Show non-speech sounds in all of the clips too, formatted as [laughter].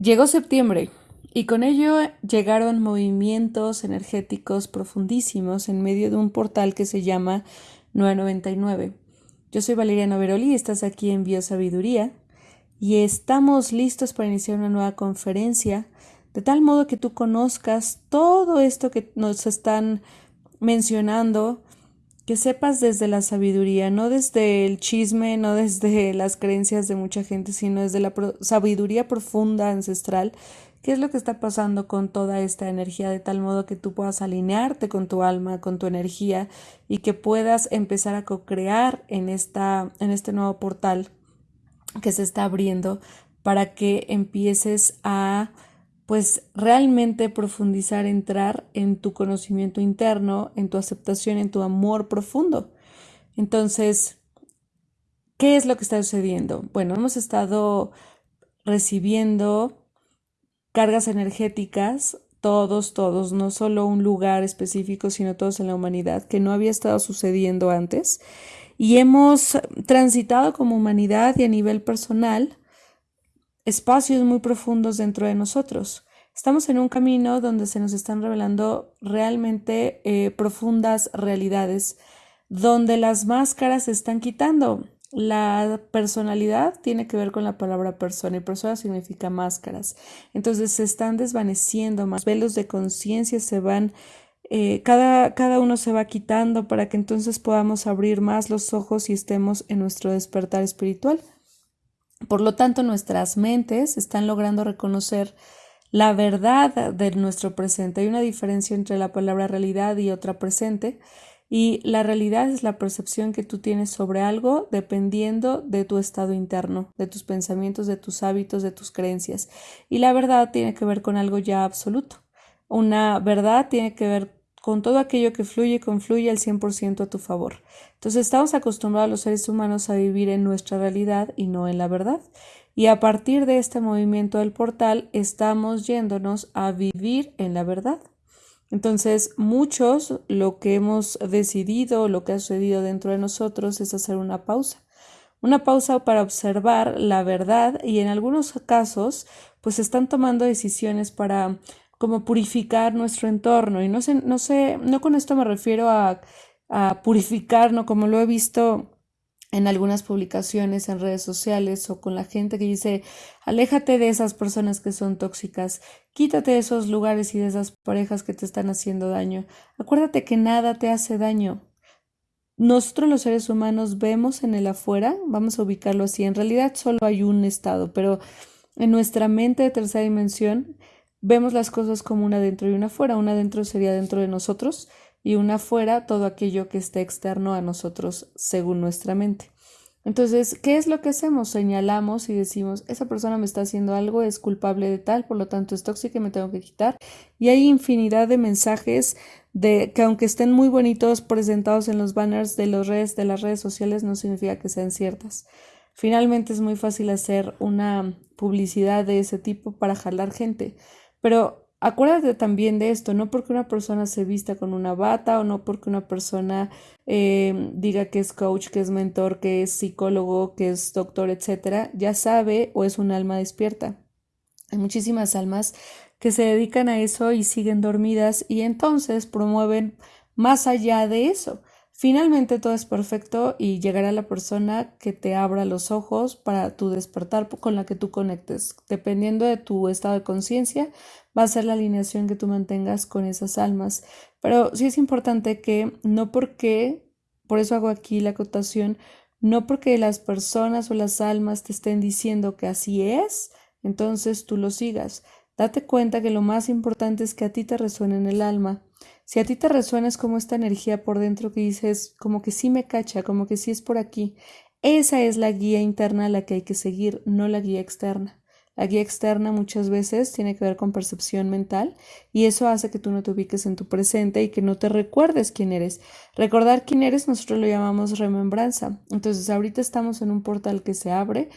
Llegó septiembre y con ello llegaron movimientos energéticos profundísimos en medio de un portal que se llama 999. Yo soy Valeria Noveroli y estás aquí en Biosabiduría y estamos listos para iniciar una nueva conferencia de tal modo que tú conozcas todo esto que nos están mencionando que sepas desde la sabiduría, no desde el chisme, no desde [laughs] las creencias de mucha gente, sino desde la sabiduría profunda, ancestral, qué es lo que está pasando con toda esta energía, de tal modo que tú puedas alinearte con tu alma, con tu energía y que puedas empezar a co-crear en, esta, en este nuevo portal que se está abriendo para que empieces a pues realmente profundizar, entrar en tu conocimiento interno, en tu aceptación, en tu amor profundo. Entonces, ¿qué es lo que está sucediendo? Bueno, hemos estado recibiendo cargas energéticas, todos, todos, no solo un lugar específico, sino todos en la humanidad, que no había estado sucediendo antes. Y hemos transitado como humanidad y a nivel personal espacios muy profundos dentro de nosotros. Estamos en un camino donde se nos están revelando realmente eh, profundas realidades, donde las máscaras se están quitando. La personalidad tiene que ver con la palabra persona y persona significa máscaras. Entonces se están desvaneciendo, más velos de conciencia se van, eh, cada, cada uno se va quitando para que entonces podamos abrir más los ojos y estemos en nuestro despertar espiritual. Por lo tanto, nuestras mentes están logrando reconocer la verdad de nuestro presente. Hay una diferencia entre la palabra realidad y otra presente. Y la realidad es la percepción que tú tienes sobre algo dependiendo de tu estado interno, de tus pensamientos, de tus hábitos, de tus creencias. Y la verdad tiene que ver con algo ya absoluto. Una verdad tiene que ver con todo aquello que fluye y confluye al 100% a tu favor. Entonces estamos acostumbrados los seres humanos a vivir en nuestra realidad y no en la verdad. Y a partir de este movimiento del portal estamos yéndonos a vivir en la verdad. Entonces, muchos lo que hemos decidido, lo que ha sucedido dentro de nosotros es hacer una pausa. Una pausa para observar la verdad y en algunos casos, pues están tomando decisiones para como purificar nuestro entorno. Y no sé, no sé, no con esto me refiero a, a purificar, ¿no? Como lo he visto en algunas publicaciones en redes sociales o con la gente que dice, aléjate de esas personas que son tóxicas, quítate de esos lugares y de esas parejas que te están haciendo daño. Acuérdate que nada te hace daño. Nosotros los seres humanos vemos en el afuera, vamos a ubicarlo así, en realidad solo hay un estado, pero en nuestra mente de tercera dimensión vemos las cosas como una dentro y una afuera. Una dentro sería dentro de nosotros y una afuera todo aquello que esté externo a nosotros según nuestra mente. Entonces, ¿qué es lo que hacemos? Señalamos y decimos, esa persona me está haciendo algo, es culpable de tal, por lo tanto es tóxica y me tengo que quitar. Y hay infinidad de mensajes de que aunque estén muy bonitos presentados en los banners de redes de las redes sociales no significa que sean ciertas. Finalmente es muy fácil hacer una publicidad de ese tipo para jalar gente. Pero acuérdate también de esto, no porque una persona se vista con una bata o no porque una persona eh, diga que es coach, que es mentor, que es psicólogo, que es doctor, etcétera, ya sabe o es un alma despierta. Hay muchísimas almas que se dedican a eso y siguen dormidas y entonces promueven más allá de eso. Finalmente todo es perfecto y llegará la persona que te abra los ojos para tu despertar con la que tú conectes. Dependiendo de tu estado de conciencia, va a ser la alineación que tú mantengas con esas almas. Pero sí es importante que no porque, por eso hago aquí la acotación, no porque las personas o las almas te estén diciendo que así es, entonces tú lo sigas. Date cuenta que lo más importante es que a ti te resuene en el alma si a ti te resuena es como esta energía por dentro que dices, como que sí me cacha, como que sí es por aquí, esa es la guía interna a la que hay que seguir, no la guía externa. La guía externa muchas veces tiene que ver con percepción mental y eso hace que tú no te ubiques en tu presente y que no te recuerdes quién eres. Recordar quién eres nosotros lo llamamos remembranza. Entonces ahorita estamos en un portal que se abre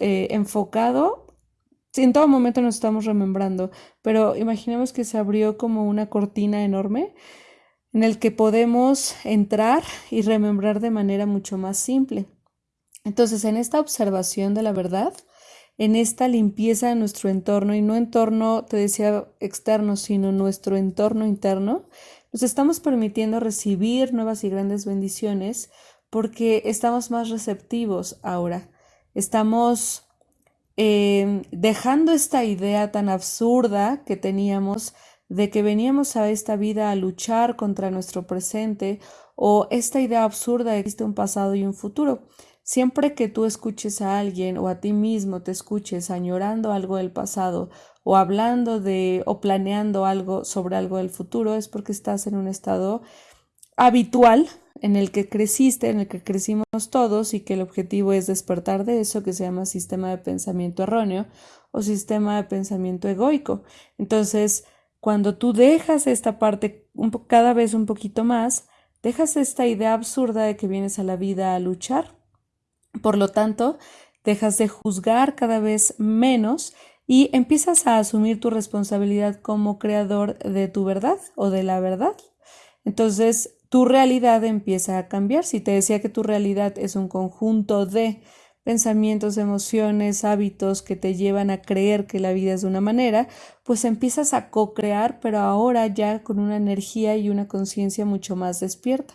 eh, enfocado en todo momento nos estamos remembrando, pero imaginemos que se abrió como una cortina enorme en el que podemos entrar y remembrar de manera mucho más simple. Entonces, en esta observación de la verdad, en esta limpieza de nuestro entorno y no entorno, te decía, externo, sino nuestro entorno interno, nos estamos permitiendo recibir nuevas y grandes bendiciones porque estamos más receptivos ahora. Estamos em, dejando esta idea tan absurda que teníamos de que veníamos a esta vida a luchar contra nuestro presente o esta idea absurda de que existe un pasado y un futuro. Siempre que tú escuches a alguien o a ti mismo te escuches añorando algo del pasado o hablando de o planeando algo sobre algo del futuro es porque estás en un estado habitual en el que creciste, en el que crecimos todos y que el objetivo es despertar de eso que se llama sistema de pensamiento erróneo o sistema de pensamiento egoico. Entonces, cuando tú dejas esta parte cada vez un poquito más, dejas esta idea absurda de que vienes a la vida a luchar por lo tanto, dejas de juzgar cada vez menos y empiezas a asumir tu responsabilidad como creador de tu verdad o de la verdad. Entonces, tu realidad empieza a cambiar. Si te decía que tu realidad es un conjunto de pensamientos, emociones, hábitos que te llevan a creer que la vida es de una manera, pues empiezas a co-crear, pero ahora ya con una energía y una conciencia mucho más despierta.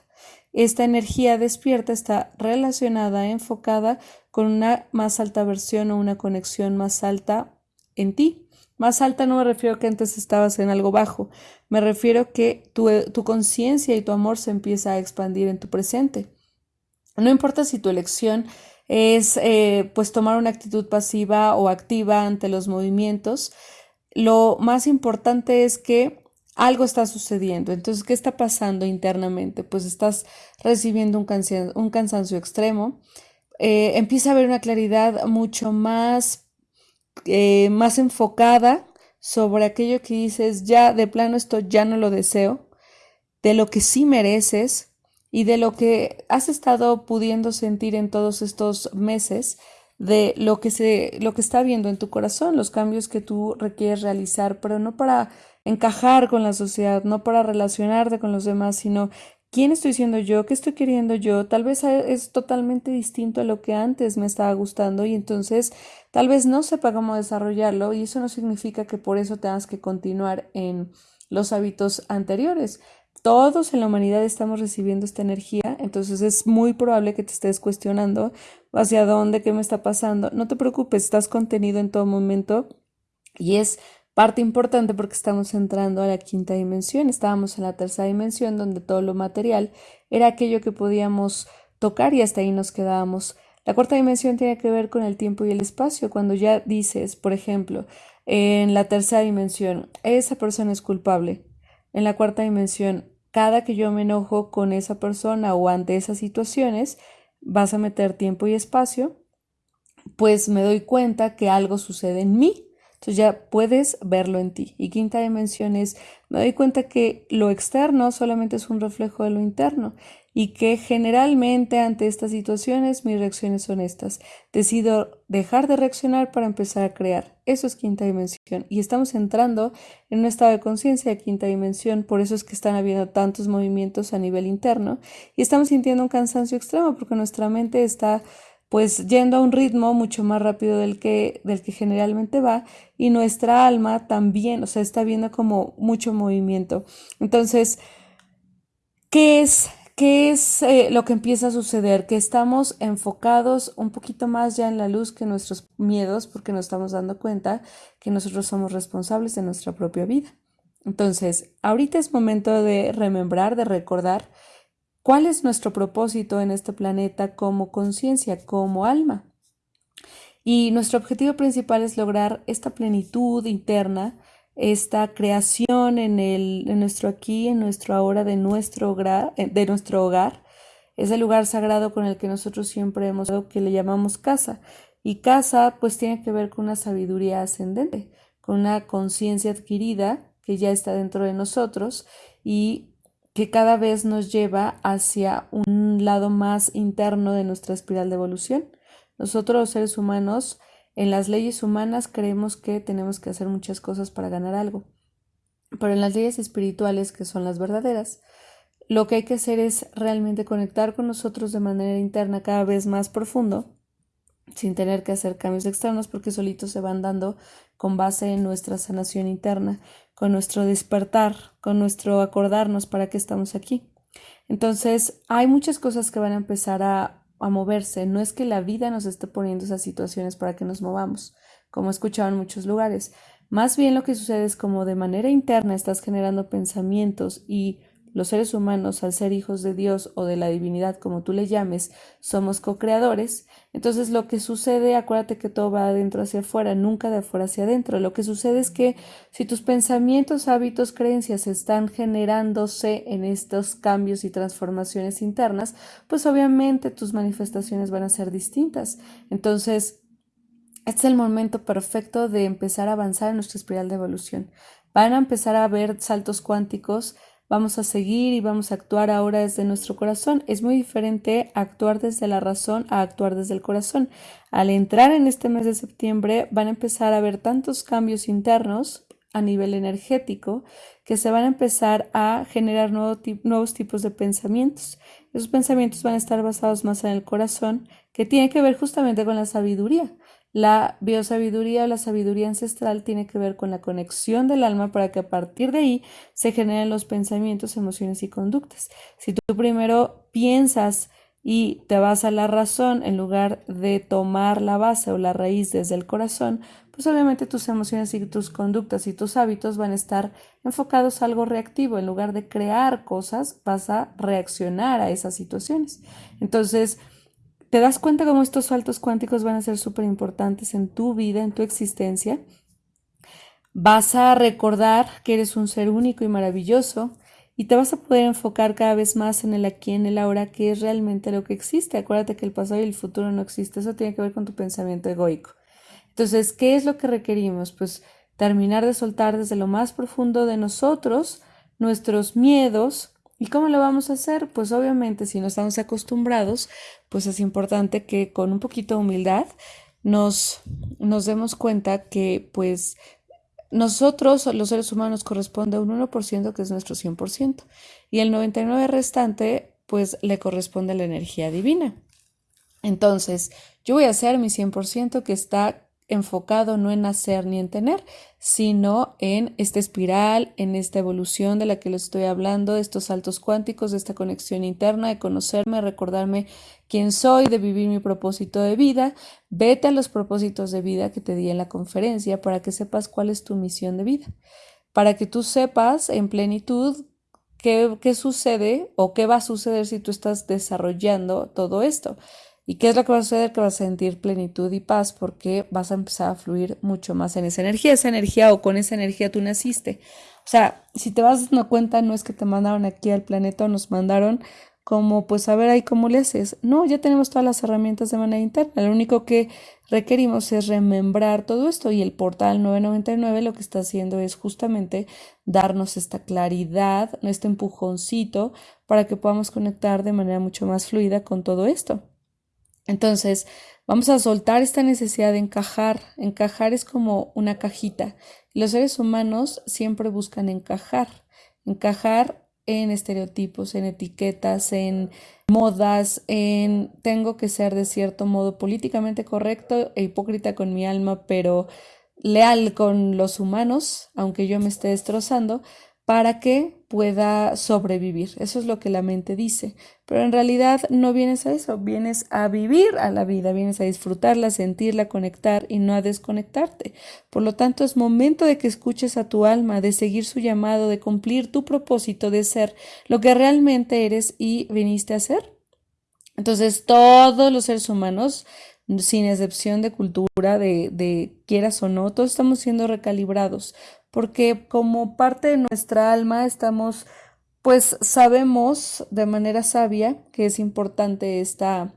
Esta energía despierta está relacionada, enfocada con una más alta versión o una conexión más alta en ti. Más alta no me refiero que antes estabas en algo bajo, me refiero que tu, tu conciencia y tu amor se empieza a expandir en tu presente. No importa si tu elección es eh, pues tomar una actitud pasiva o activa ante los movimientos, lo más importante es que algo está sucediendo. Entonces, ¿qué está pasando internamente? Pues estás recibiendo un, un cansancio extremo. Eh, empieza a haber una claridad mucho más, eh, más enfocada sobre aquello que dices, ya de plano esto ya no lo deseo, de lo que sí mereces y de lo que has estado pudiendo sentir en todos estos meses, de lo que se, lo que está viendo en tu corazón, los cambios que tú requieres realizar, pero no para encajar con la sociedad, no para relacionarte con los demás, sino quién estoy siendo yo, qué estoy queriendo yo, tal vez es totalmente distinto a lo que antes me estaba gustando y entonces tal vez no sepa cómo desarrollarlo y eso no significa que por eso tengas que continuar en los hábitos anteriores. Todos en la humanidad estamos recibiendo esta energía, entonces es muy probable que te estés cuestionando hacia dónde, qué me está pasando. No te preocupes, estás contenido en todo momento y es Parte importante porque estamos entrando a la quinta dimensión, estábamos en la tercera dimensión donde todo lo material era aquello que podíamos tocar y hasta ahí nos quedábamos. La cuarta dimensión tiene que ver con el tiempo y el espacio. Cuando ya dices, por ejemplo, en la tercera dimensión, esa persona es culpable. En la cuarta dimensión, cada que yo me enojo con esa persona o ante esas situaciones, vas a meter tiempo y espacio, pues me doy cuenta que algo sucede en mí entonces ya puedes verlo en ti. Y quinta dimensión es, me doy cuenta que lo externo solamente es un reflejo de lo interno y que generalmente ante estas situaciones mis reacciones son estas. Decido dejar de reaccionar para empezar a crear. Eso es quinta dimensión. Y estamos entrando en un estado de conciencia de quinta dimensión. Por eso es que están habiendo tantos movimientos a nivel interno y estamos sintiendo un cansancio extremo porque nuestra mente está pues yendo a un ritmo mucho más rápido del que, del que generalmente va y nuestra alma también, o sea, está viendo como mucho movimiento. Entonces, ¿qué es, qué es eh, lo que empieza a suceder? Que estamos enfocados un poquito más ya en la luz que nuestros miedos porque nos estamos dando cuenta que nosotros somos responsables de nuestra propia vida. Entonces, ahorita es momento de remembrar, de recordar ¿Cuál es nuestro propósito en este planeta como conciencia, como alma? Y nuestro objetivo principal es lograr esta plenitud interna, esta creación en, el, en nuestro aquí, en nuestro ahora, de nuestro, hogar, eh, de nuestro hogar, ese lugar sagrado con el que nosotros siempre hemos que le llamamos casa. Y casa pues tiene que ver con una sabiduría ascendente, con una conciencia adquirida que ya está dentro de nosotros y que cada vez nos lleva hacia un lado más interno de nuestra espiral de evolución. Nosotros los seres humanos, en las leyes humanas creemos que tenemos que hacer muchas cosas para ganar algo, pero en las leyes espirituales, que son las verdaderas, lo que hay que hacer es realmente conectar con nosotros de manera interna cada vez más profundo sin tener que hacer cambios externos porque solitos se van dando con base en nuestra sanación interna, con nuestro despertar, con nuestro acordarnos para qué estamos aquí. Entonces, hay muchas cosas que van a empezar a, a moverse. No es que la vida nos esté poniendo esas situaciones para que nos movamos, como he escuchado en muchos lugares. Más bien lo que sucede es como de manera interna estás generando pensamientos y los seres humanos, al ser hijos de Dios o de la divinidad, como tú le llames, somos co-creadores. Entonces lo que sucede, acuérdate que todo va de adentro hacia afuera, nunca de afuera hacia adentro. Lo que sucede es que si tus pensamientos, hábitos, creencias están generándose en estos cambios y transformaciones internas, pues obviamente tus manifestaciones van a ser distintas. Entonces, este es el momento perfecto de empezar a avanzar en nuestra espiral de evolución. Van a empezar a ver saltos cuánticos vamos a seguir y vamos a actuar ahora desde nuestro corazón. Es muy diferente actuar desde la razón a actuar desde el corazón. Al entrar en este mes de septiembre van a empezar a haber tantos cambios internos a nivel energético que se van a empezar a generar nuevos tipos de pensamientos. Esos pensamientos van a estar basados más en el corazón, que tiene que ver justamente con la sabiduría. La biosabiduría o la sabiduría ancestral tiene que ver con la conexión del alma para que a partir de ahí se generen los pensamientos, emociones y conductas. Si tú primero piensas y te vas a la razón en lugar de tomar la base o la raíz desde el corazón, pues obviamente tus emociones y tus conductas y tus hábitos van a estar enfocados a algo reactivo. En lugar de crear cosas, vas a reaccionar a esas situaciones. Entonces, ¿Te das cuenta cómo estos saltos cuánticos van a ser súper importantes en tu vida, en tu existencia? Vas a recordar que eres un ser único y maravilloso y te vas a poder enfocar cada vez más en el aquí, en el ahora, que es realmente lo que existe. Acuérdate que el pasado y el futuro no existe. Eso tiene que ver con tu pensamiento egoico. Entonces, ¿qué es lo que requerimos? Pues terminar de soltar desde lo más profundo de nosotros nuestros miedos, ¿Y cómo lo vamos a hacer? Pues obviamente si no estamos acostumbrados, pues es importante que con un poquito de humildad nos, nos demos cuenta que pues nosotros, los seres humanos, corresponde a un 1% que es nuestro 100% y el 99% restante pues le corresponde a la energía divina. Entonces, yo voy a hacer mi 100% que está enfocado no en hacer ni en tener, sino en esta espiral, en esta evolución de la que les estoy hablando, de estos saltos cuánticos, de esta conexión interna, de conocerme, recordarme quién soy, de vivir mi propósito de vida. Vete a los propósitos de vida que te di en la conferencia para que sepas cuál es tu misión de vida, para que tú sepas en plenitud qué, qué sucede o qué va a suceder si tú estás desarrollando todo esto. ¿Y qué es lo que va a suceder? Que vas a sentir plenitud y paz porque vas a empezar a fluir mucho más en esa energía, esa energía o con esa energía tú naciste. O sea, si te vas dando cuenta, no es que te mandaron aquí al planeta o nos mandaron como pues a ver ahí cómo le. No, ya tenemos todas las herramientas de manera interna. Lo único que requerimos es remembrar todo esto y el portal 999 lo que está haciendo es justamente darnos esta claridad, este empujoncito para que podamos conectar de manera mucho más fluida con todo esto. Entonces, vamos a soltar esta necesidad de encajar. Encajar es como una cajita. Los seres humanos siempre buscan encajar. Encajar en estereotipos, en etiquetas, en modas, en tengo que ser de cierto modo políticamente correcto e hipócrita con mi alma, pero leal con los humanos, aunque yo me esté destrozando, para que pueda sobrevivir. Eso es lo que la mente dice. Pero en realidad no vienes a eso, vienes a vivir a la vida, vienes a disfrutarla, sentirla, conectar y no a desconectarte. Por lo tanto, es momento de que escuches a tu alma, de seguir su llamado, de cumplir tu propósito de ser lo que realmente eres y viniste a ser. Entonces, todos los seres humanos sin excepción de cultura, de, de, quieras o no, todos estamos siendo recalibrados porque como parte de nuestra alma estamos, pues sabemos de manera sabia que es importante esta,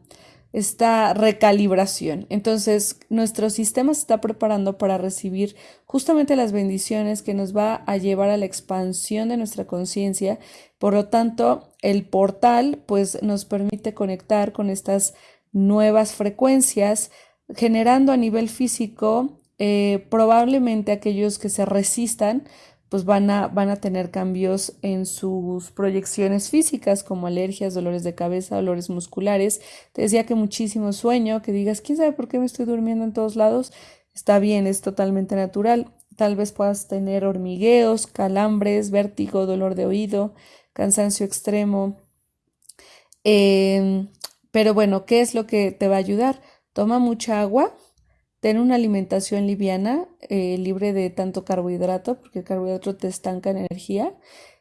esta recalibración. Entonces, nuestro sistema se está preparando para recibir justamente las bendiciones que nos va a llevar a la expansión de nuestra conciencia. Por lo tanto, el portal pues nos permite conectar con estas nuevas frecuencias, generando a nivel físico eh, probablemente aquellos que se resistan pues van a, van a tener cambios en sus proyecciones físicas como alergias, dolores de cabeza, dolores musculares. Te decía que muchísimo sueño, que digas, ¿quién sabe por qué me estoy durmiendo en todos lados? Está bien, es totalmente natural. Tal vez puedas tener hormigueos, calambres, vértigo, dolor de oído, cansancio extremo. Em, pero bueno, ¿qué es lo que te va a ayudar? Toma mucha agua, ten una alimentación liviana, eh, libre de tanto carbohidrato, porque el carbohidrato te estanca energía,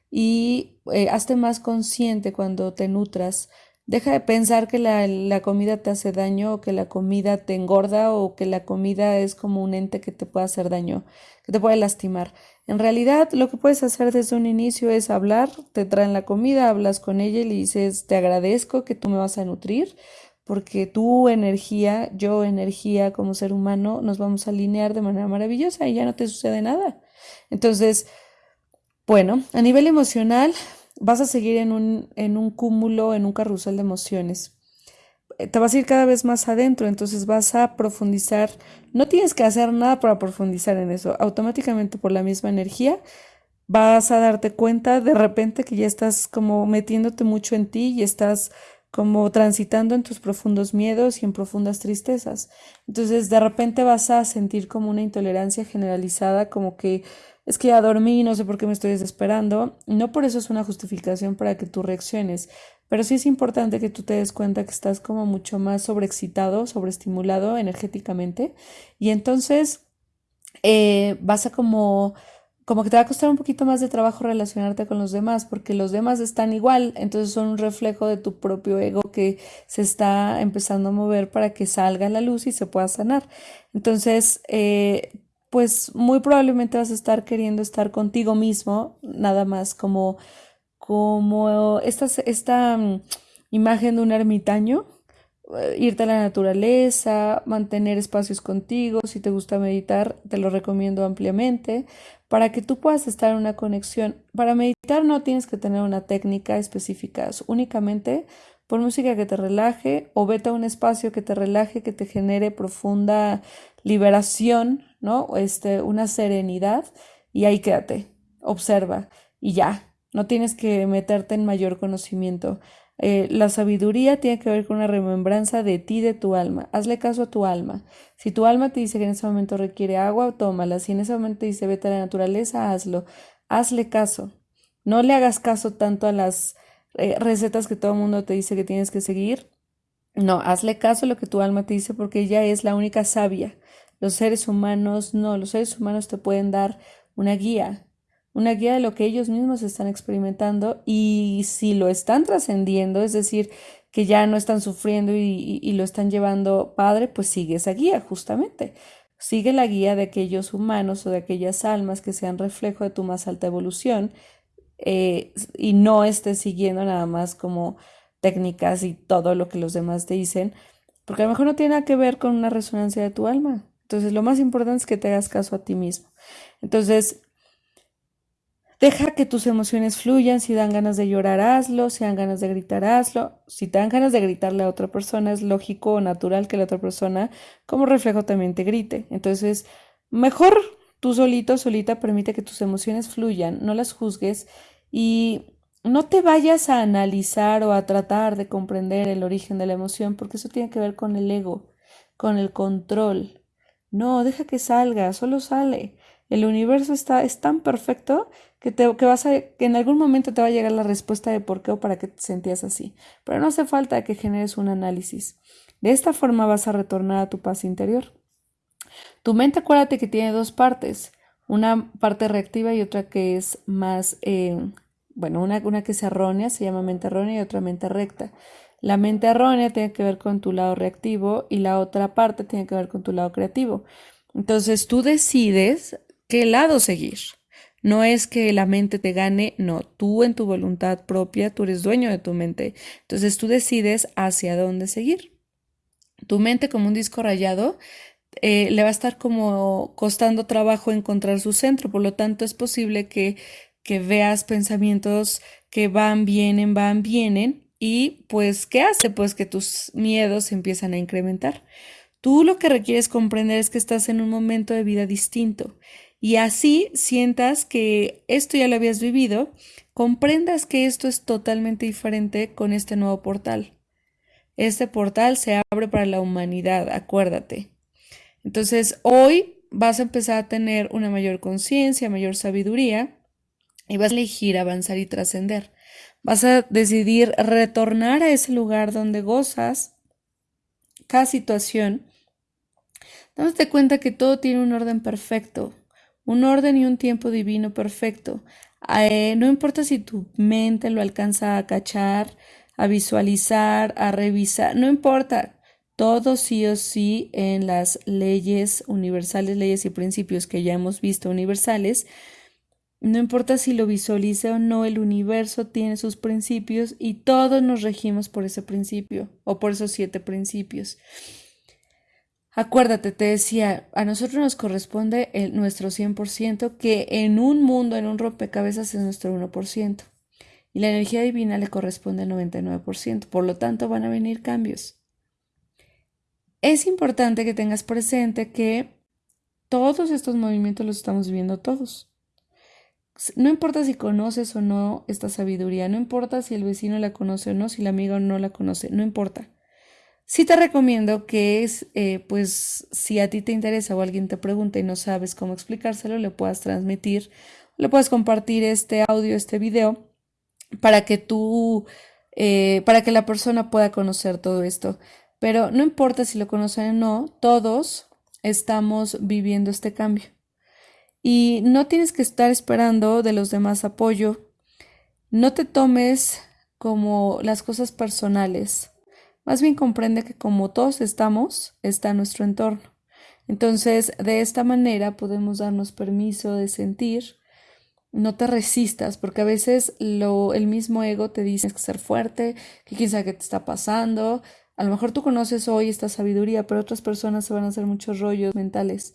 y eh, hazte más consciente cuando te nutras. Deja de pensar que la, la, comida te hace daño o que la comida te engorda o que la comida es como un ente que te puede hacer daño, que te puede lastimar. En realidad, lo que puedes hacer desde un inicio es hablar, te traen la comida, hablas con ella y le dices, te agradezco que tú me vas a nutrir, porque tu energía, yo energía como ser humano, nos vamos a alinear de manera maravillosa y ya no te sucede nada. Entonces, bueno, a nivel emocional, vas a seguir en un, en un cúmulo, en un carrusel de emociones. Eh, te vas a ir cada vez más adentro, entonces vas a profundizar. No tienes que hacer nada para profundizar en eso. Automáticamente por la misma energía vas a darte cuenta de repente que ya estás como metiéndote mucho en ti y estás como transitando en tus profundos miedos y en profundas tristezas. Entonces de repente vas a sentir como una intolerancia generalizada, como que es que ya dormí, no sé por qué me estoy desesperando. No por eso es una justificación para que tú reacciones, pero sí es importante que tú te des cuenta que estás como mucho más sobreexcitado, sobreestimulado energéticamente y entonces eh, vas a como como que te va a costar un poquito más de trabajo relacionarte con los demás, porque los demás están igual, entonces son un reflejo de tu propio ego que se está empezando a mover para que salga la luz y se pueda sanar. Entonces, eh, pues muy probablemente vas a estar queriendo estar contigo mismo, nada más como, como esta, esta mm, imagen de un ermitaño eh, irte a la naturaleza, mantener espacios contigo, si te gusta meditar, te lo recomiendo ampliamente, para que tú puedas estar en una conexión. Para meditar no tienes que tener una técnica específica, únicamente pon música que te relaje o vete a un espacio que te relaje, que te genere profunda liberación, ¿no? Este, una serenidad y ahí quédate, observa y ya, no tienes que meterte en mayor conocimiento. Eh, la sabiduría tiene que ver con una remembranza de ti, de tu alma. Hazle caso a tu alma. Si tu alma te dice que en ese momento requiere agua, tómala. Si en ese momento te dice vete a la naturaleza, hazlo. Hazle caso. No le hagas caso tanto a las eh, recetas que todo el mundo te dice que tienes que seguir. No, hazle caso a lo que tu alma te dice porque ella es la única sabia. Los seres humanos no, los seres humanos te pueden dar una guía, una guía de lo que ellos mismos están experimentando y si lo están trascendiendo, es decir, que ya no están sufriendo y, lo están llevando padre, pues sigue esa guía justamente. Sigue la guía de aquellos humanos o de aquellas almas que sean reflejo de tu más alta evolución eh, y no estés siguiendo nada más como técnicas y todo lo que los demás te dicen, porque a lo mejor no tiene nada que ver con una resonancia de tu alma. Entonces, lo más importante es que te hagas caso a ti mismo. Entonces, Deja que tus emociones fluyan, si dan ganas de llorar, hazlo, si dan ganas de gritar, hazlo. Si te dan ganas de gritarle a otra persona, es lógico o natural que la otra persona como reflejo también te grite. Entonces, mejor tú solito, solita, permite que tus emociones fluyan, no las juzgues y no te vayas a analizar o a tratar de comprender el origen de la emoción, porque eso tiene que ver con el ego, con el control. No, deja que salga, solo sale. El universo está, es tan perfecto que, te, que, vas a, que en algún momento te va a llegar la respuesta de por qué o para qué te sentías así. Pero no hace falta que generes un análisis. De esta forma vas a retornar a tu paz interior. Tu mente, acuérdate que tiene dos partes, una parte reactiva y otra que es más, eh, bueno, una, una que es errónea, se llama mente errónea y otra mente recta. La mente errónea tiene que ver con tu lado reactivo y la otra parte tiene que ver con tu lado creativo. Entonces tú decides qué lado seguir. No es que la mente te gane, no, tú en tu voluntad propia, tú eres dueño de tu mente. Entonces tú decides hacia dónde seguir. Tu mente como un disco rayado eh, le va a estar como costando trabajo encontrar su centro, por lo tanto es posible que, que veas pensamientos que van, vienen, van, vienen y pues ¿qué hace? Pues que tus miedos empiezan a incrementar. Tú lo que requieres comprender es que estás en un momento de vida distinto y así sientas que esto ya lo habías vivido, comprendas que esto es totalmente diferente con este nuevo portal. Este portal se abre para la humanidad, acuérdate. Entonces, hoy vas a empezar a tener una mayor conciencia, mayor sabiduría y vas a elegir avanzar y trascender. Vas a decidir retornar a ese lugar donde gozas cada situación, dándote cuenta que todo tiene un orden perfecto, un orden y un tiempo divino perfecto. Eh, no importa si tu mente lo alcanza a cachar, a visualizar, a revisar, no importa. Todo sí o sí en las leyes universales, leyes y principios que ya hemos visto universales, no importa si lo visualice o no, el universo tiene sus principios y todos nos regimos por ese principio o por esos siete principios. Acuérdate, te decía, a nosotros nos corresponde el, nuestro 100%, que en un mundo, en un rompecabezas es nuestro 1%. Y la energía divina le corresponde al 99%. Por lo tanto, van a venir cambios. Es importante que tengas presente que todos estos movimientos los estamos viviendo todos. No importa si conoces o no esta sabiduría, no importa si el vecino la conoce o no, si la amiga no la conoce, no importa. Sí te recomiendo que es, eh, pues, si a ti te interesa o alguien te pregunta y no sabes cómo explicárselo, le puedas transmitir, le puedas compartir este audio, este video, para que tú, eh, para que la persona pueda conocer todo esto. Pero no importa si lo conocen o no, todos estamos viviendo este cambio. Y no tienes que estar esperando de los demás apoyo. No te tomes como las cosas personales. Más bien comprende que como todos estamos, está nuestro entorno. Entonces, de esta manera podemos darnos permiso de sentir. No te resistas, porque a veces lo, el mismo ego te dice que ser fuerte, que quién sabe qué te está pasando. A lo mejor tú conoces hoy esta sabiduría, pero otras personas se van a hacer muchos rollos mentales.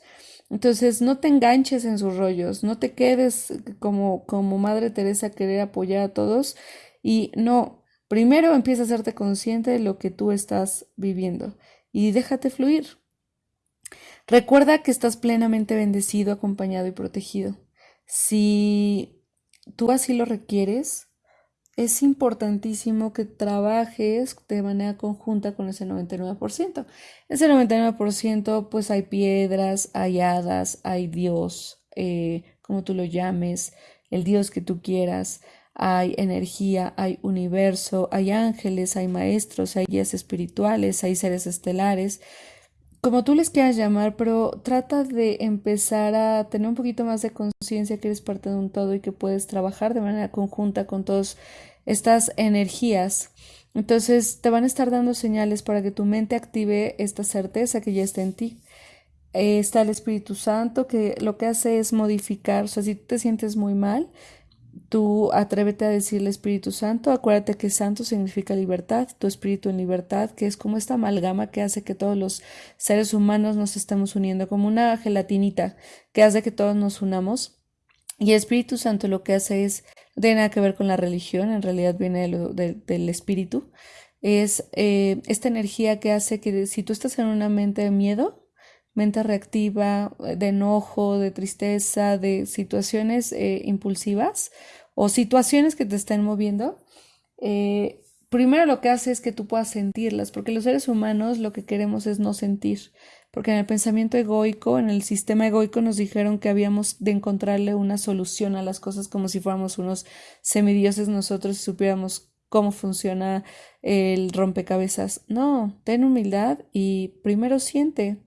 Entonces, no te enganches en sus rollos, no te quedes como, como Madre Teresa querer apoyar a todos y no, primero empieza a hacerte consciente de lo que tú estás viviendo y déjate fluir. Recuerda que estás plenamente bendecido, acompañado y protegido. Si tú así lo requieres, es importantísimo que trabajes de manera conjunta con ese 99%. Ese 99% pues hay piedras, hay hadas, hay Dios, eh, como tú lo llames, el Dios que tú quieras, hay energía, hay universo, hay ángeles, hay maestros, hay guías espirituales, hay seres estelares, como tú les quieras llamar, pero trata de empezar a tener un poquito más de conciencia que eres parte de un todo y que puedes trabajar de manera conjunta con todas estas energías. Entonces te van a estar dando señales para que tu mente active esta certeza que ya está en ti. está el Espíritu Santo que lo que hace es modificar, o sea, si te sientes muy mal, Tú atrévete a decirle Espíritu Santo, acuérdate que santo significa libertad, tu espíritu en libertad, que es como esta amalgama que hace que todos los seres humanos nos estemos uniendo, como una gelatinita que hace que todos nos unamos. Y Espíritu Santo lo que hace es, no tiene nada que ver con la religión, en realidad viene del espíritu, es eh, esta energía que hace que si tú estás en una mente de miedo, mente reactiva, eh, de enojo, de tristeza, de situaciones eh, impulsivas o situaciones que te estén moviendo, eh, primero lo que hace es que tú puedas sentirlas, porque los seres humanos lo que queremos es no sentir, porque en el pensamiento egoico, en el sistema egoico nos dijeron que habíamos de encontrarle una solución a las cosas como si fuéramos unos semidioses nosotros y supiéramos cómo funciona el rompecabezas. No, ten humildad y primero siente,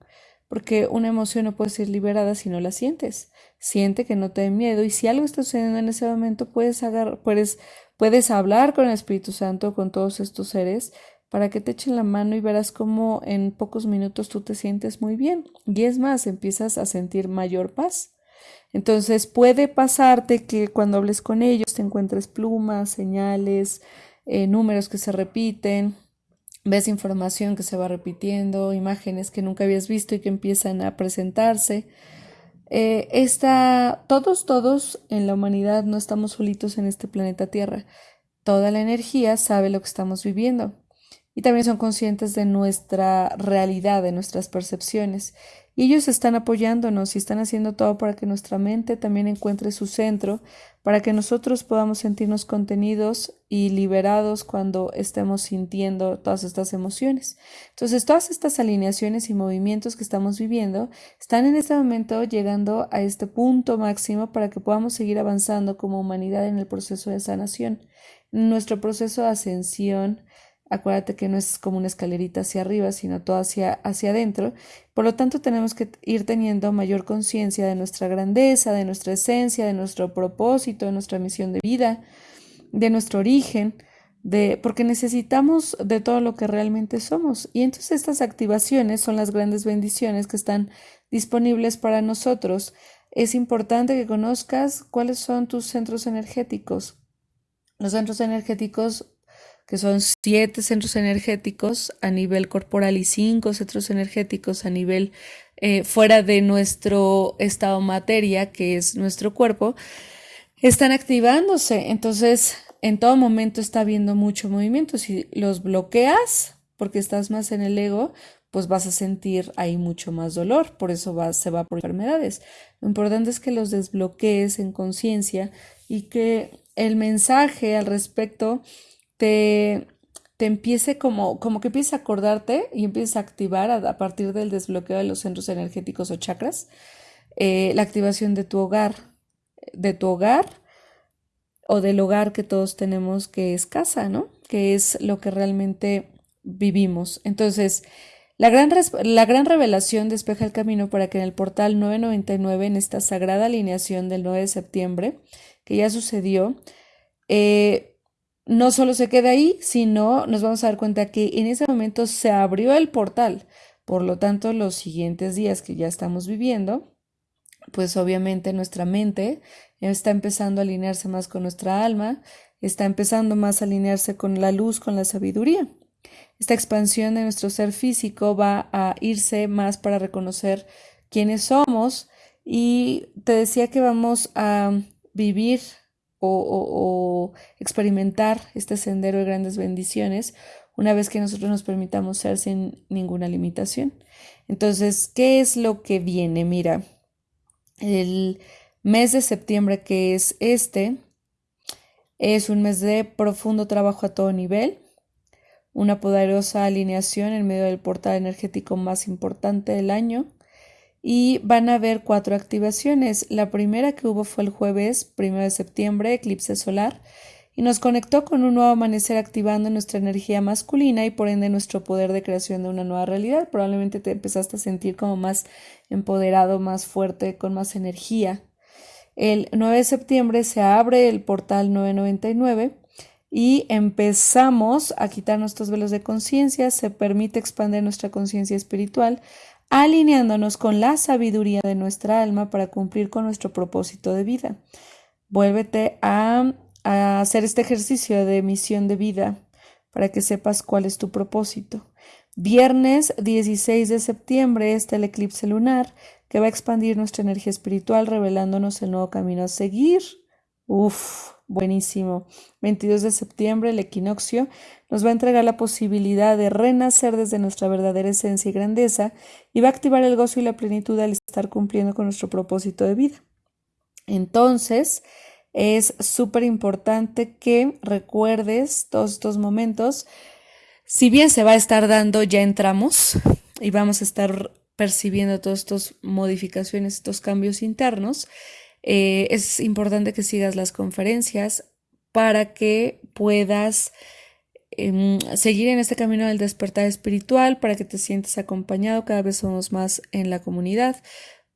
porque una emoción no puede ser liberada si no la sientes. Siente que no te dé miedo y si algo está sucediendo en ese momento, puedes, puedes, puedes hablar con el Espíritu Santo, con todos estos seres, para que te echen la mano y verás cómo en pocos minutos tú te sientes muy bien. Y es más, empiezas a sentir mayor paz. Entonces puede pasarte que cuando hables con ellos te encuentres plumas, señales, eh, números que se repiten, ves información que se va repitiendo, imágenes que nunca habías visto y que empiezan a presentarse. Eh, todos, todos en la humanidad no estamos solitos en este planeta Tierra. Toda la energía sabe lo que estamos viviendo y también son conscientes de nuestra realidad, de nuestras percepciones. Ellos están apoyándonos y están haciendo todo para que nuestra mente también encuentre su centro, para que nosotros podamos sentirnos contenidos y liberados cuando estemos sintiendo todas estas emociones. Entonces, todas estas alineaciones y movimientos que estamos viviendo están en este momento llegando a este punto máximo para que podamos seguir avanzando como humanidad en el proceso de sanación. Nuestro proceso de ascensión Acuérdate que no es como una escalerita hacia arriba, sino todo hacia, hacia adentro. Por lo tanto, tenemos que ir teniendo mayor conciencia de nuestra grandeza, de nuestra esencia, de nuestro propósito, de nuestra misión de vida, de nuestro origen, de, porque necesitamos de todo lo que realmente somos. Y entonces estas activaciones son las grandes bendiciones que están disponibles para nosotros. Es importante que conozcas cuáles son tus centros energéticos. Los centros energéticos que son siete centros energéticos a nivel corporal y cinco centros energéticos a nivel eh, fuera de nuestro estado materia, que es nuestro cuerpo, están activándose. Entonces, en todo momento está habiendo mucho movimiento. Si los bloqueas, porque estás más en el ego, pues vas a sentir ahí mucho más dolor, por eso va, se va por enfermedades. Lo importante es que los desbloquees en conciencia y que el mensaje al respecto te, te empiece como, como que empieces a acordarte y empieces a activar a, partir del desbloqueo de los centros energéticos o chakras, eh, la activación de tu hogar, de tu hogar o del hogar que todos tenemos que es casa, ¿no? Que es lo que realmente vivimos. Entonces, la gran, la gran revelación despeja el camino para que en el portal 999, en esta sagrada alineación del 9 de septiembre, que ya sucedió, eh, no solo se queda ahí, sino nos vamos a dar cuenta que en ese momento se abrió el portal. Por lo tanto, los siguientes días que ya estamos viviendo, pues obviamente nuestra mente está empezando a alinearse más con nuestra alma, está empezando más a alinearse con la luz, con la sabiduría. Esta expansión de nuestro ser físico va a irse más para reconocer quiénes somos y te decía que vamos a vivir o, experimentar este sendero de grandes bendiciones una vez que nosotros nos permitamos ser sin ninguna limitación. Entonces, ¿qué es lo que viene? Mira, el mes de septiembre que es este, es un mes de profundo trabajo a todo nivel, una poderosa alineación en medio del portal energético más importante del año, y van a haber cuatro activaciones. La primera que hubo fue el jueves 1 de septiembre, eclipse solar, y nos conectó con un nuevo amanecer activando nuestra energía masculina y por ende nuestro poder de creación de una nueva realidad. Probablemente te empezaste a sentir como más empoderado, más fuerte, con más energía. El 9 de septiembre se abre el portal 999 y empezamos a quitar nuestros velos de conciencia, se permite expandir nuestra conciencia espiritual alineándonos con la sabiduría de nuestra alma para cumplir con nuestro propósito de vida. Vuélvete a, hacer este ejercicio de misión de vida para que sepas cuál es tu propósito. Viernes 16 de septiembre está el eclipse lunar que va a expandir nuestra energía espiritual revelándonos el nuevo camino a seguir. Uf, buenísimo. 22 de septiembre, el equinoccio nos va a entregar la posibilidad de renacer desde nuestra verdadera esencia y grandeza y va a activar el gozo y la plenitud al estar cumpliendo con nuestro propósito de vida. Entonces, es súper importante que recuerdes todos estos momentos. Si bien se va a estar dando, ya entramos y vamos a estar percibiendo todas estas modificaciones, estos cambios internos. Eh, es importante que sigas las conferencias para que puedas em, seguir en este camino del despertar espiritual, para que te sientas acompañado, cada vez somos más en la comunidad,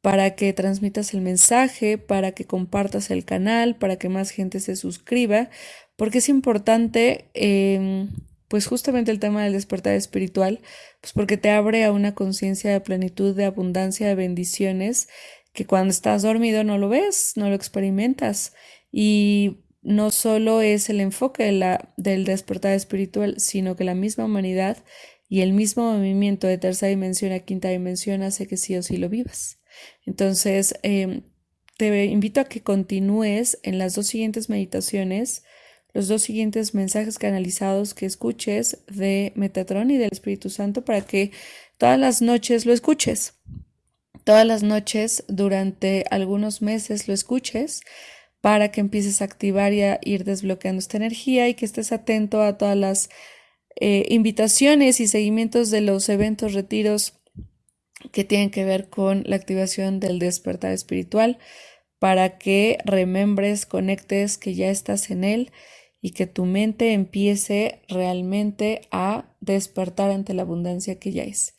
para que transmitas el mensaje, para que compartas el canal, para que más gente se suscriba, porque es importante, em, pues justamente el tema del despertar espiritual, pues porque te abre a una conciencia de plenitud, de abundancia, de bendiciones que cuando estás dormido no lo ves, no lo experimentas. Y no solo es el enfoque de la, del despertar espiritual, sino que la misma humanidad y el mismo movimiento de tercera dimensión a quinta dimensión hace que sí o sí lo vivas. Entonces, em, te invito a que continúes en las dos siguientes meditaciones, los dos siguientes mensajes canalizados que escuches de Metatron y del Espíritu Santo para que todas las noches lo escuches todas las noches durante algunos meses lo escuches para que empieces a activar y a ir desbloqueando esta energía y que estés atento a todas las eh, invitaciones y seguimientos de los eventos, retiros que tienen que ver con la activación del despertar espiritual para que remembres, conectes que ya estás en él y que tu mente empiece realmente a despertar ante la abundancia que ya es.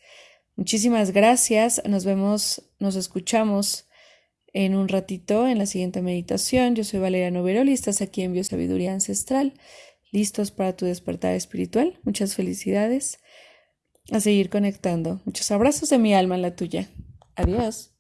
Muchísimas gracias, nos vemos, nos escuchamos en un ratito en la siguiente meditación. Yo soy Valeria Noveroli, estás aquí en Biosabiduría Ancestral, listos para tu despertar espiritual. Muchas felicidades a seguir conectando. Muchos abrazos de mi alma en la tuya. Adiós.